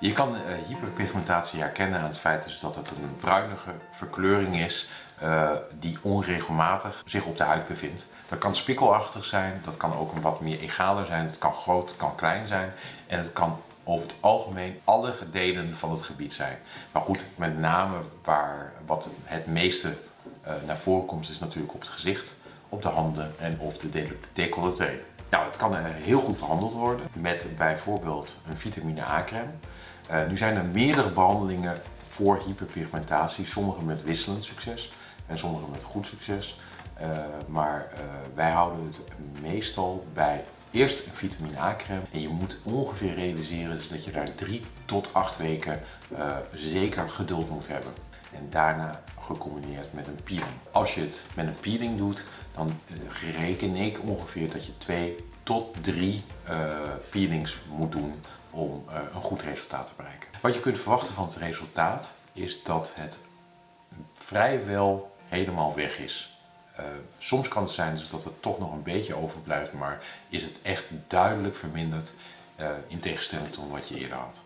Je kan uh, hyperpigmentatie herkennen aan het feit dat het een bruinige verkleuring is uh, die onregelmatig zich op de huid bevindt. Dat kan spikkelachtig zijn, dat kan ook een wat meer egaler zijn, het kan groot, het kan klein zijn en het kan over het algemeen alle delen van het gebied zijn. Maar goed, met name waar wat het meeste uh, naar voren komt is natuurlijk op het gezicht, op de handen en of de decolleté. Nou, het kan heel goed behandeld worden met bijvoorbeeld een vitamine A-crème. Uh, nu zijn er meerdere behandelingen voor hyperpigmentatie, sommige met wisselend succes en sommige met goed succes. Uh, maar wij houden het meestal bij eerst een vitamine A-crème en je moet ongeveer realiseren dat je daar 3 tot 8 weken zeker geduld moet hebben. En daarna gecombineerd met een peeling. Als je het met een peeling doet, dan reken ik ongeveer dat je 2 tot 3 peelings moet doen om uh, een goed resultaat te bereiken. Wat je kunt verwachten van het resultaat is dat het vrijwel helemaal weg is. Soms kan het zijn dus dat het toch nog een beetje overblijft, maar is het echt duidelijk verminderd in tegenstelling tot wat je eerder had.